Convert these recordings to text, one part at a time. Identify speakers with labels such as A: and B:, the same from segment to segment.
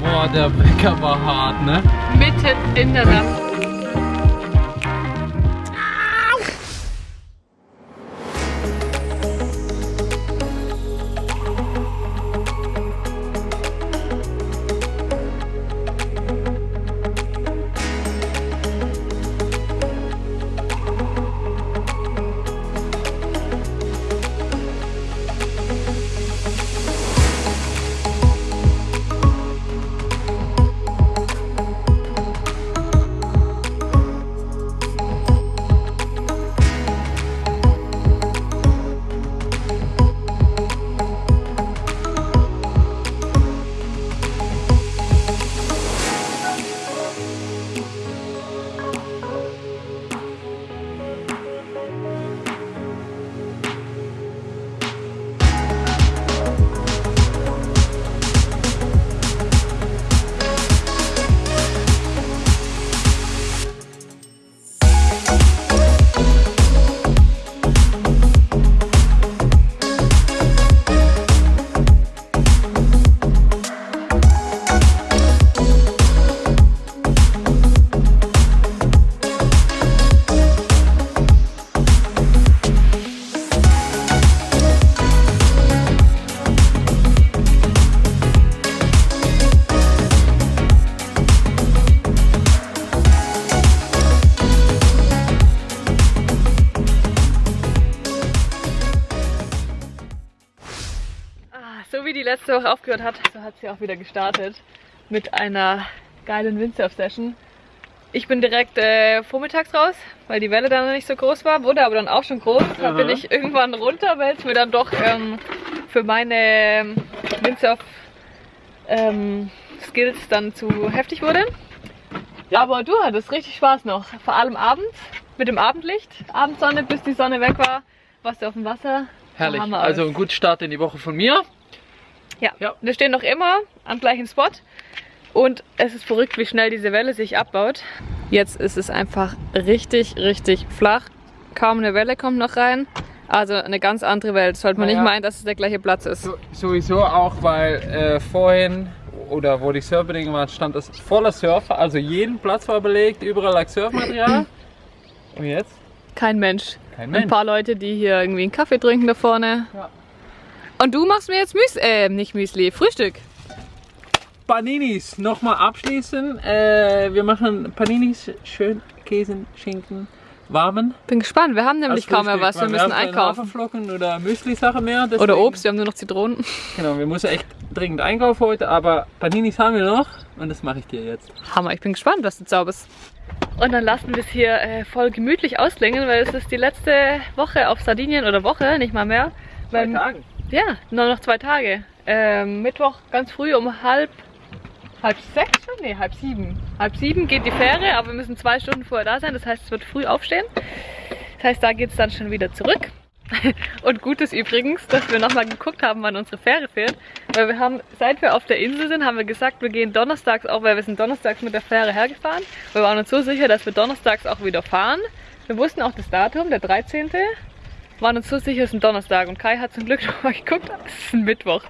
A: Boah, der Wecker war hart, ne?
B: Mitten in der Nacht. Aufgehört hat, so hat sie auch wieder gestartet mit einer geilen Windsurf-Session. Ich bin direkt äh, vormittags raus, weil die Welle dann noch nicht so groß war, wurde aber dann auch schon groß. Da bin ich irgendwann runter, weil es mir dann doch ähm, für meine ähm, Windsurf ähm, Skills dann zu heftig wurde.
A: Ja.
B: Aber du hattest richtig Spaß noch, vor allem abends mit dem Abendlicht, Abendsonne, bis die Sonne weg war, warst du auf dem Wasser.
A: Herrlich. Also ein guter Start in die Woche von mir.
B: Ja.
A: Ja.
B: Wir stehen noch immer am gleichen Spot. Und es ist verrückt, wie schnell diese Welle sich abbaut. Jetzt ist es einfach richtig, richtig flach. Kaum eine Welle kommt noch rein. Also eine ganz andere Welt. Sollte man
A: Naja.
B: nicht meinen, dass es der gleiche Platz ist.
A: So, sowieso auch, weil äh, vorhin oder wo die Surfbedingungen waren, stand es voller Surfer. Also jeden Platz war belegt, überall lag Surfmaterial. Und jetzt?
B: Kein Mensch.
A: Kein
B: Ein
A: Mensch.
B: paar Leute, die hier irgendwie einen Kaffee trinken da vorne.
A: Ja.
B: Und du machst mir jetzt Müsli, äh, nicht Müsli, Frühstück.
A: Paninis nochmal abschließen. Äh, wir machen Paninis schön Käse, Schinken, warmen.
B: Bin gespannt, wir haben nämlich kaum mehr was, wir müssen
A: haben keine
B: einkaufen.
A: Haferflocken oder Müsli-Sache mehr.
B: Oder
A: deswegen-
B: Obst, wir haben nur noch Zitronen.
A: Genau, wir müssen echt dringend einkaufen heute, aber Paninis haben wir noch und das mache ich dir jetzt.
B: Hammer, ich bin gespannt, was du zauberst. Und dann lassen wir es hier äh, voll gemütlich ausklingen, weil es ist die letzte Woche auf Sardinien oder Woche, nicht mal mehr. Weil,
A: Tagen.
B: Ja, nur noch zwei Tage. Ähm, Mittwoch ganz früh um halb, halb sechs schon? Nee, halb sieben. Halb sieben geht die Fähre, aber wir müssen zwei Stunden vorher da sein. Das heißt, es wird früh aufstehen. Das heißt, da geht es dann schon wieder zurück. Und gut ist übrigens, dass wir nochmal geguckt haben, wann unsere Fähre fährt. Weil wir haben, seit wir auf der Insel sind, haben wir gesagt, wir gehen donnerstags auch, weil wir sind donnerstags mit der Fähre hergefahren. Wir waren uns so sicher, dass wir donnerstags auch wieder fahren. Wir wussten auch das Datum, der 13. Waren uns so sicher, es ist ein Donnerstag. Und Kai hat zum Glück nochmal geguckt, es ist ein Mittwoch.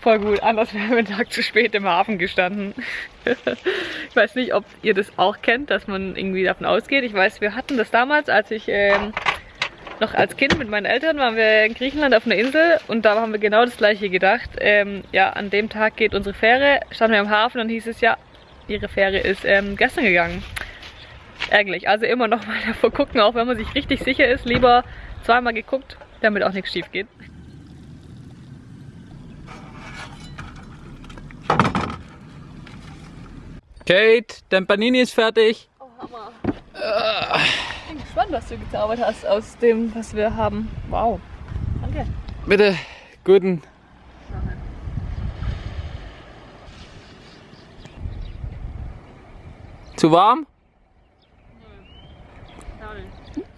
B: Voll gut, anders wären wir einen Tag zu spät im Hafen gestanden. ich weiß nicht, ob ihr das auch kennt, dass man irgendwie davon ausgeht. Ich weiß, wir hatten das damals, als ich ähm, noch als Kind mit meinen Eltern waren wir in Griechenland auf einer Insel und da haben wir genau das gleiche gedacht. Ähm, ja, an dem Tag geht unsere Fähre, standen wir am Hafen und hieß es ja, ihre Fähre ist ähm, gestern gegangen. Ärgerlich. Also immer noch mal davor gucken, auch wenn man sich richtig sicher ist, lieber zweimal geguckt, damit auch nichts schief geht.
A: Kate, dein Panini ist fertig.
B: Oh, Hammer. Ich bin gespannt, was du gezaubert hast aus dem, was wir haben. Wow. Danke.
A: Bitte, guten. Zu warm?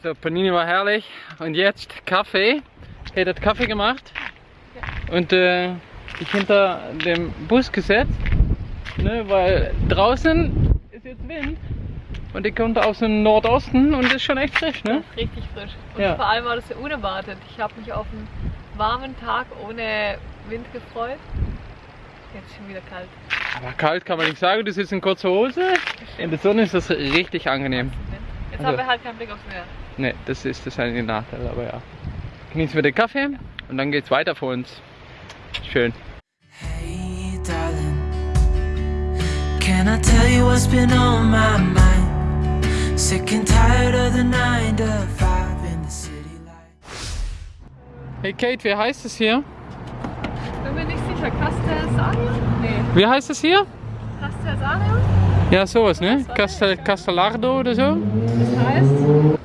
A: So, Panini war herrlich. Und jetzt Kaffee. Kate hat Kaffee gemacht. Und äh, ich hinter dem Bus gesetzt. Ne, weil draußen ist jetzt Wind. Und die kommt aus dem Nordosten und ist schon echt frisch, ne?
B: Richtig frisch. Und
A: Ja.
B: vor allem war das ja unerwartet. Ich habe mich auf einen warmen Tag ohne Wind gefreut. Jetzt ist schon wieder kalt.
A: Aber kalt kann man nicht sagen, du sitzt in kurzer Hose. In der Sonne ist das richtig angenehm.
B: Jetzt
A: Also-
B: haben wir halt keinen Blick aufs Meer.
A: Ne, das ist das einzige Nachteil, aber ja. Genießen wir den Kaffee und dann geht's weiter für uns. Schön.
C: Hey, darling, can I tell you what's been on my mind? Sick and tired of the nine to five in the city lights.
A: Hey Kate, wie heißt es hier?
B: Bin mir nicht sicher. Castellsario? Nee.
A: Wie heißt es hier?
B: Castellsario?
A: Ja, sowas, ne? Castel, Castellardo oder so?
B: Das heißt?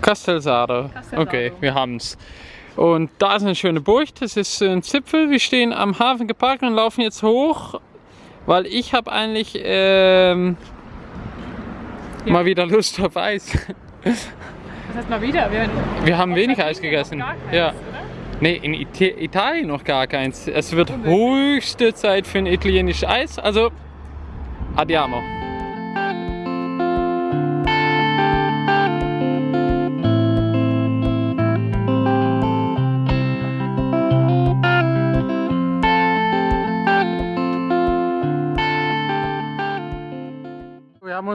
A: Castelsardo. Okay, wir haben's. Und da ist eine schöne Burg, das ist ein Zipfel. Wir stehen am Hafen geparkt und laufen jetzt hoch, weil ich habe eigentlich ähm, mal wieder Lust auf Eis.
B: Das heißt mal wieder. Wir,
A: Wir haben wenig Eis gegessen.
B: gar keins,
A: Ja.
B: oder?
A: Nee, in Ita Italien noch gar keins. Es wird höchste Zeit für ein italienisches Eis. Also, andiamo.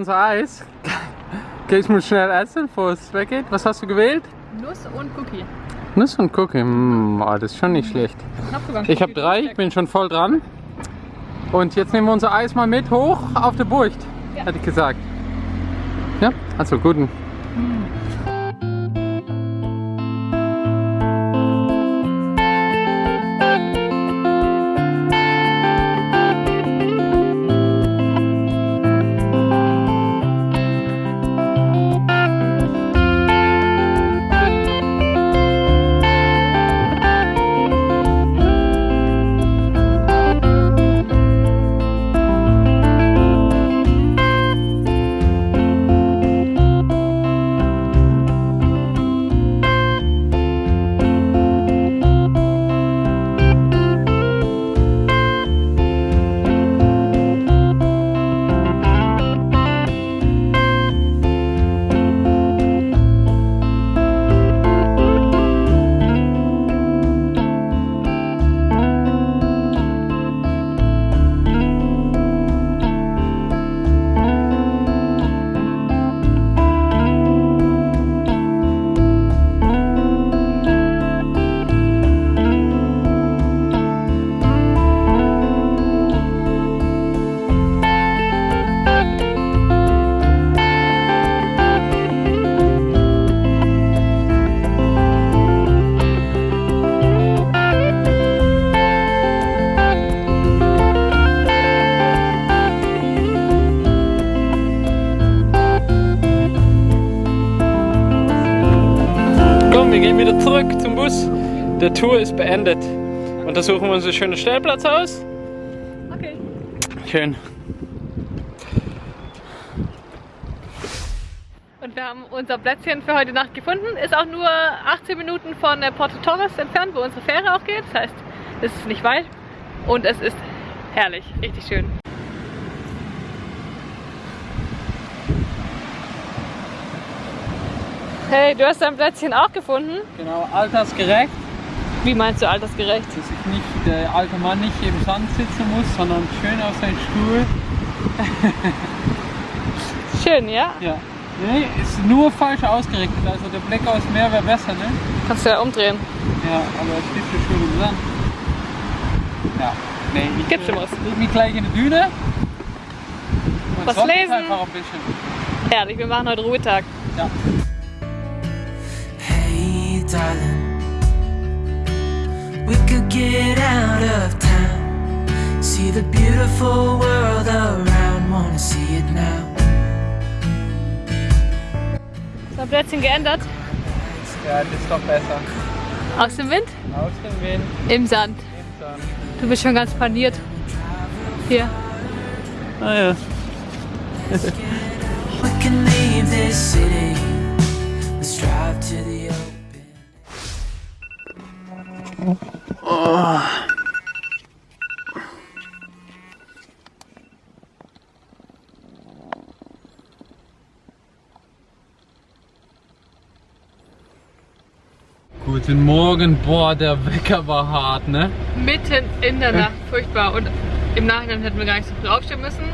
A: Unser Eis. Gehst muss schnell essen, bevor es weggeht. Was hast du gewählt?
B: Nuss und Cookie.
A: Nuss und Cookie, mm, oh, das ist schon nicht schlecht. Ich habe drei, ich bin schon voll dran. Und jetzt nehmen wir unser Eis mal mit hoch auf der Burg,
B: Ja.
A: hätte ich gesagt. Ja, also guten. Komm, Tour ist beendet. Und da suchen wir uns einen schönen Stellplatz aus.
B: Okay.
A: Schön.
B: Und wir haben unser Plätzchen für heute Nacht gefunden. Ist auch nur 18 Minuten von Porto Torres entfernt, wo unsere Fähre auch geht. Das heißt, es ist nicht weit. Und es ist herrlich, richtig schön. Hey, du hast dein Plätzchen auch gefunden?
A: Genau, altersgerecht,
B: Wie meinst du altersgerecht?
A: dass sich nicht der alte Mann nicht im Sand sitzen muss, sondern schön auf seinen Stuhl.
B: Schön, ja?
A: Ja. Nee, ist nur falsch ausgerichtet. Also der Blick aufs Meer wäre besser, ne?
B: Kannst du ja umdrehen.
A: Ja, aber es steht so schön im Sand. Ja. Nee, ich
B: Gibt's
A: äh,
B: schon was?
A: leg mich gleich in die Düne. Und
B: Was lesen?
A: einfach ein bisschen.
B: Herrlich, wir machen heute Ruhetag.
A: Ja.
C: Hey, darling, get out of town, see the beautiful world around, wanna see it now.
B: Dein Plätzchen geändert?
A: Ja, das ist doch besser.
B: Aus dem Wind?
A: Aus dem Wind,
B: Im Sand.
A: im Sand.
B: Du bist schon ganz paniert. Hier.
A: Ah ja. Oh. Guten Morgen, boah, der Wecker war hart, ne?
B: Mitten in der Nacht, furchtbar. Und im Nachhinein hätten wir gar nicht so früh aufstehen müssen.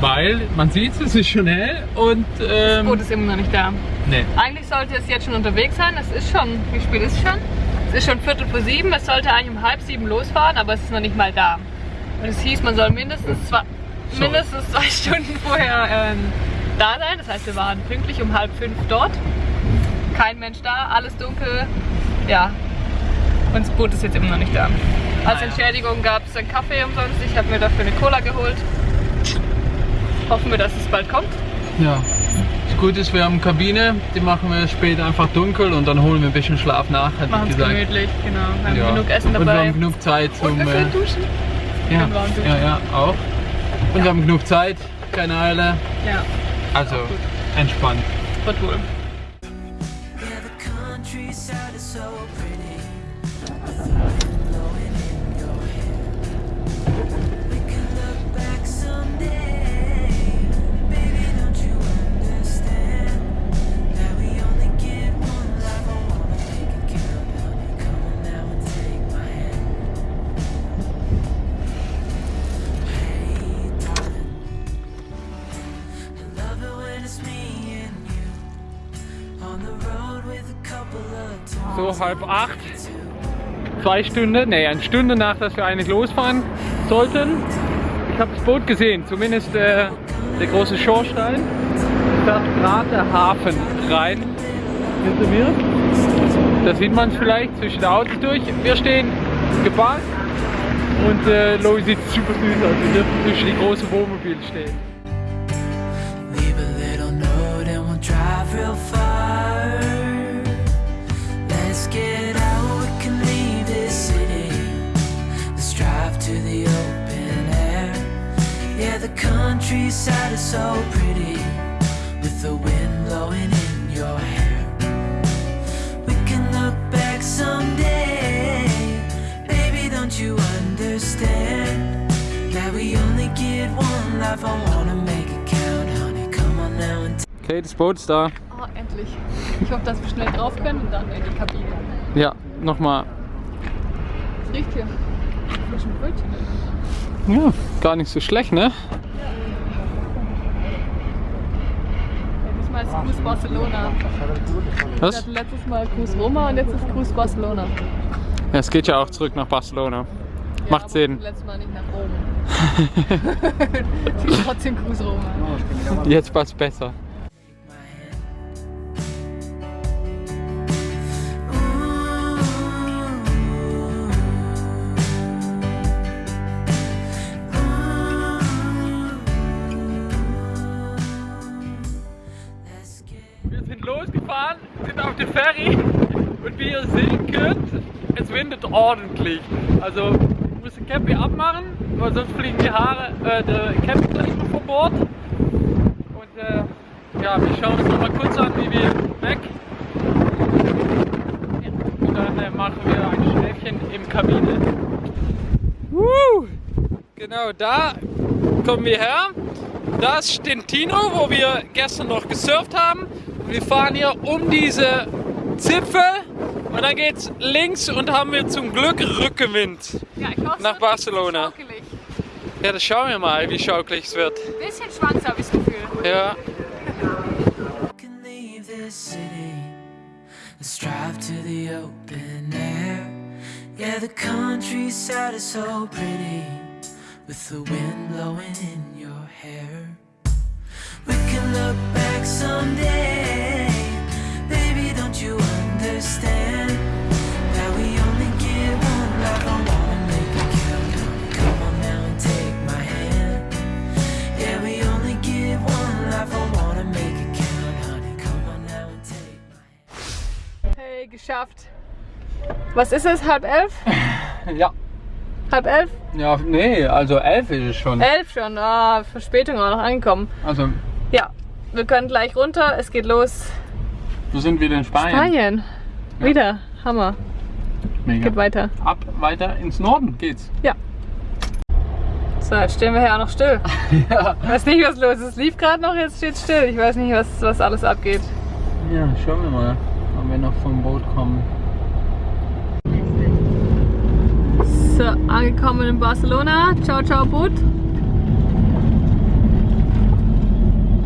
A: Weil, man sieht es es ist schon hell und... Ähm, das
B: Boot ist immer noch nicht da.
A: Nee.
B: Eigentlich sollte es jetzt schon unterwegs sein, das ist schon... Wie spät ist es schon? Es ist schon Viertel vor sieben. Es sollte eigentlich um halb sieben losfahren, aber es ist noch nicht mal da. Und es hieß, man soll mindestens zwei,
A: Sorry.
B: mindestens zwei Stunden vorher ähm, da sein. Das heißt, wir waren pünktlich um halb fünf dort. Kein Mensch da, alles dunkel. Ja. Und das Boot ist jetzt immer noch nicht da. Als. Entschädigung gab es einen Kaffee umsonst. Ich habe mir dafür eine Cola geholt. Hoffen wir, dass es bald kommt.
A: Ja. Gute ist, wir haben Kabine, die machen wir später einfach dunkel und dann holen wir ein bisschen Schlaf nach, hätte
B: Machen
A: ich
B: es
A: gesagt.
B: gemütlich, genau. Wir haben
A: Ja.
B: genug Essen
A: Und wir
B: dabei.
A: haben genug Zeit zum.
B: Und wir
A: äh,
B: können duschen.
A: ja,
B: können warm duschen.
A: ja, ja, auch. Und wir haben genug Zeit, keine Eile.
B: Ja,
A: Also
B: gut.
A: entspannt.
B: wird wohl.
A: So halb acht, zwei Stunden, nee, eine Stunde nach, dass wir eigentlich losfahren sollten. Ich habe das Boot gesehen, zumindest äh, der große Schornstein. Da fährt gerade der Hafen rein hinter mir. Da sieht man es vielleicht zwischen den Autos durch. Wir stehen geparkt und äh, Loи sieht super süß aus. Wir dürfen zwischen die großen Wohnmobile stehen.
C: Leave a little note and we'll drive real far. The countryside is so pretty with the wind blowing in your hair. We can look back someday. Baby, don't you understand that we only get one life? I wanna make it count, honey. Come on now and
A: Okay, das Boot ist da.
B: Oh, endlich. Ich hoffe, dass wir schnell drauf können und dann in die Kabine.
A: Ja, nochmal.
B: Es riecht hier. Frischen Brötchen.
A: Ja, gar nicht so schlecht, ne?
B: Diesmal ist Cruise Barcelona. Wir
A: Was?
B: hatten letztes Mal Cruise Roma und jetzt ist Cruise Barcelona.
A: Ja, es geht ja auch zurück nach Barcelona.
B: Ja,
A: Macht Sinn.
B: Letztes Mal nicht nach Rom. Trotzdem Cruise Roma.
A: Jetzt passt besser. Also wir müssen Cappy abmachen, weil sonst fliegen die Haare, äh, der Cappy gleich vom Bord. Und äh, ja, wir schauen uns noch mal kurz an, wie wir weg. Und dann äh, machen wir ein Schläfchen im Kabine. Woo! Genau, da kommen wir her. Da ist Stentino, wo wir gestern noch gesurft haben. Wir fahren hier um diese Zipfel und dann geht's links und haben wir zum Glück Rückenwind.
B: Ja, ich hoffe, es
A: Nach
B: wird
A: Barcelona.
B: Schaukelig.
A: Ja, das schauen wir mal, wie schaukelig es wird.
B: Ein bisschen Schwanz habe ich das Gefühl.
A: Ja,
C: can leave this city. Let's drive to the open air. Yeah, the countryside is so pretty with the wind blowing in your hair. We can look back someday. Baby, don't you understand
B: Hey, geschafft. Was ist es? Halb elf?
A: ja.
B: Halb elf?
A: Ja, nee, also elf ist es schon.
B: Elf schon. Ah, Verspätung auch noch angekommen.
A: Also,
B: Ja, wir können gleich runter. Es geht los.
A: wir sind wieder in Spanien.
B: Spanien. Wieder. Hammer.
A: Mega.
B: Geht weiter.
A: Ab, weiter ins Norden geht's.
B: So, jetzt stehen wir hier auch noch still.
A: ja.
B: Ich weiß nicht, was los ist. Es lief gerade noch, jetzt steht still. Ich weiß nicht, was, was alles abgeht.
A: Ja, schauen wir mal, wenn wir noch vom Boot kommen.
B: So, angekommen in Barcelona. Ciao, ciao, Boot.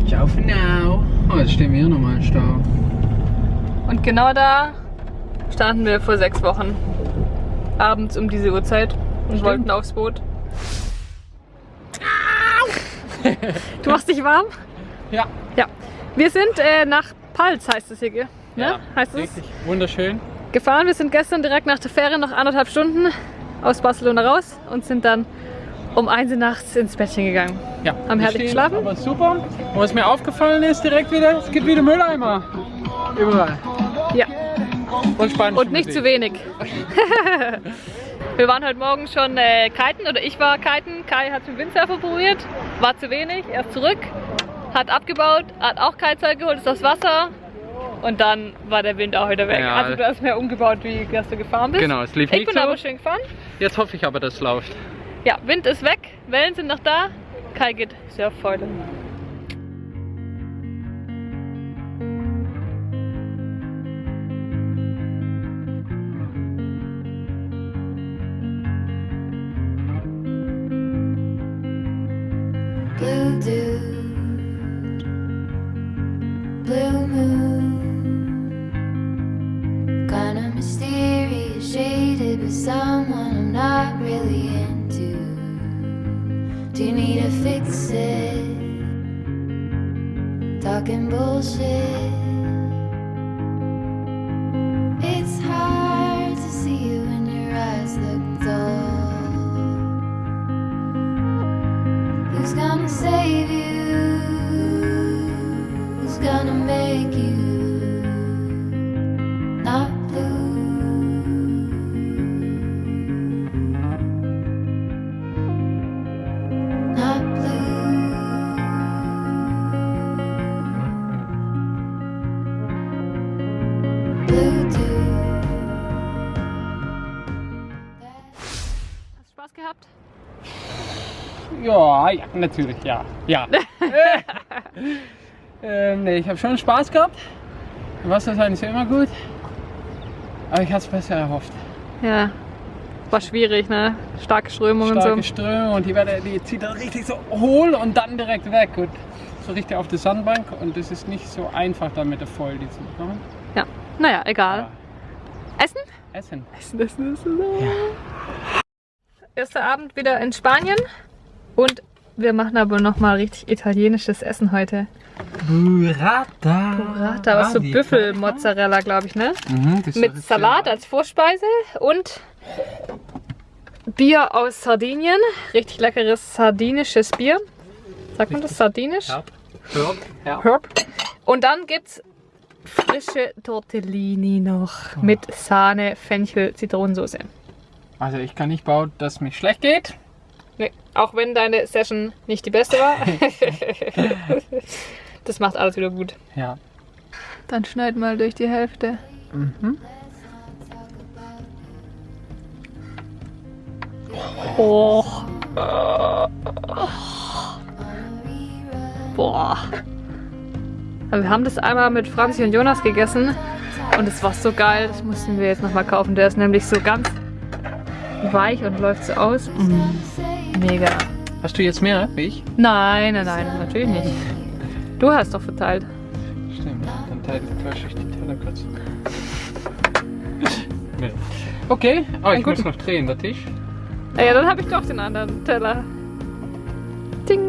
A: Ciao for now. Oh, jetzt stehen wir hier nochmal im Stau.
B: Und genau da standen wir vor sechs Wochen. Abends um diese Uhrzeit und
A: Stimmt.
B: wollten aufs Boot. du machst dich warm?
A: Ja.
B: Ja. Wir sind äh, nach Palz, heißt es hier, gell? Ne? heißt es?
A: Richtig wunderschön.
B: Gefahren. Wir sind gestern direkt nach der Fähre noch anderthalb Stunden aus Barcelona raus und sind dann um 1 Uhr nachts ins Bettchen gegangen.
A: Ja.
B: Haben herrlich geschlafen?
A: Aber super. Und was mir aufgefallen ist direkt wieder, es gibt wieder Mülleimer. Überall.
B: Ja.
A: Und Spanisch.
B: Und nicht zu wenig. Wir waren heute Morgen schon äh, kiten oder ich war kiten. Kai hat mit Windsurfer probiert, war zu wenig, er ist zurück, hat abgebaut, hat auch Kitezeug geholt, ist aufs Wasser und dann war der Wind auch wieder weg.
A: Ja.
B: Also du hast mehr umgebaut, wie dass du gefahren bist.
A: Genau, es lief
B: Ich
A: nicht
B: bin
A: so.
B: aber schön gefahren.
A: Jetzt hoffe ich aber, dass es läuft.
B: Ja, Wind ist weg, Wellen sind noch da. Kai geht Surffreude.
D: it.
A: Ja, ja, natürlich, ja. Ja. ähm, nee, ich habe schon Spaß gehabt. Wasser sein ist ja immer gut. Aber ich hatte es besser erhofft.
B: Ja. War schwierig, ne? Starke Strömung
A: Starke
B: und so.
A: Ströme und die, Welle, die zieht dann richtig so hohl und dann direkt weg. Und so richtig auf die Sandbank. Und das ist nicht so einfach dann mit der Foil, die zu bekommen.
B: Ja. Naja, egal.
A: Aber
B: Essen?
A: Essen.
B: Essen, essen, essen. Erster Abend wieder in Spanien. Und wir machen aber nochmal richtig italienisches Essen heute.
A: Burrata.
B: Burrata, was so Büffelmozzarella, glaube ich, ne?
A: Mhm,
B: Mit Salat als Vorspeise und Bier aus Sardinien. Richtig leckeres sardinisches Bier. Sagt man das sardinisch?
A: Herb. Herb.
B: Herb. Und dann gibt's frische Tortellini noch mit Sahne, Fenchel, Zitronensoße.
A: Also ich kann nicht bauen, dass es mir schlecht geht.
B: Nee, auch wenn deine Session nicht die beste war. das macht alles wieder gut.
A: Ja.
B: Dann schneid mal durch die Hälfte. Oh. Boah. Aber wir haben das einmal mit Franzi und Jonas gegessen und es war so geil. Das mussten wir jetzt nochmal kaufen. Der ist nämlich so ganz weich und läuft so aus. Mm, mega.
A: Hast du jetzt mehr wie ich?
B: Nein, nein, nein, natürlich nicht. Du hast doch verteilt.
A: Stimmt, dann teile ich die Teller kurz. nee. Okay, oh, ich muss noch drehen, der Tisch.
B: Ah Ja, dann habe ich doch den anderen Teller. Ding.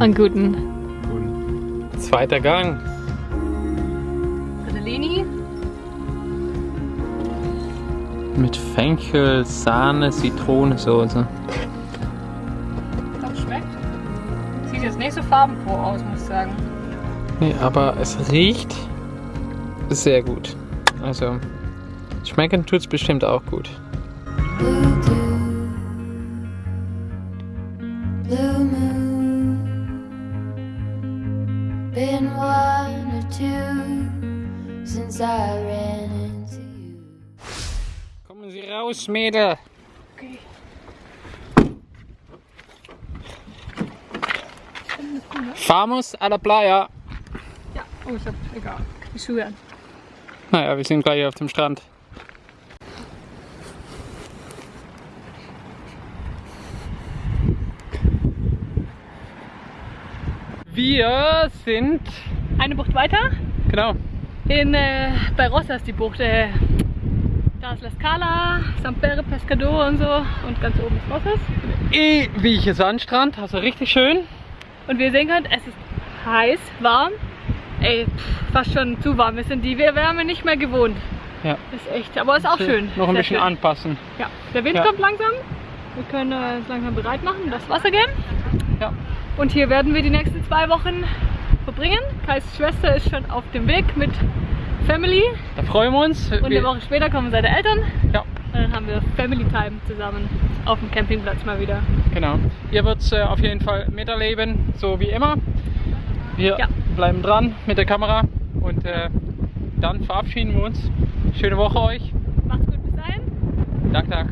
B: Einen guten.
A: Zweiter Gang. Mit Fenchel, Sahne, Zitronensoße.
B: Das schmeckt. Sieht jetzt nicht so farbenfroh aus, muss ich sagen.
A: Nee, aber es riecht sehr gut. Also, schmecken tut es bestimmt auch gut. Raus, Mädel.
B: Okay.
A: Vamos a la playa.
B: Oh, ich hab, egal, die Schuhe an.
A: Naja, wir sind gleich auf dem Strand. Wir sind,
B: Eine Bucht weiter,
A: genau,
B: in, äh, bei Rossas die Bucht. Äh, da ist La Scala, San Pere Pescador und so. Und ganz oben ist Rossas.
A: ewiger Sandstrand, also richtig schön.
B: Und wie ihr sehen könnt, es ist heiß, warm. Ey, pff, fast schon zu warm. Wir sind die Wärme nicht mehr gewohnt.
A: Ja.
B: Ist echt, aber ist auch schön.
A: Noch ein bisschen
B: schön.
A: anpassen.
B: Ja, der Wind
A: Ja.
B: kommt langsam. Wir können äh, uns langsam bereit machen, das Wasser gehen.
A: Ja.
B: Und hier werden wir die nächsten zwei Wochen verbringen. Kais Schwester ist schon auf dem Weg mit Family.
A: Da freuen wir uns.
B: Und eine Woche später kommen seine Eltern.
A: Ja,
B: Und dann haben wir Family Time zusammen auf dem Campingplatz mal wieder.
A: genau. Ihr wird es äh, auf jeden Fall miterleben, so wie immer. Wir
B: Ja.
A: bleiben dran mit der Kamera und äh, dann verabschieden wir uns. Schöne Woche euch.
B: Macht's gut bis dahin.
A: Tag, Tag.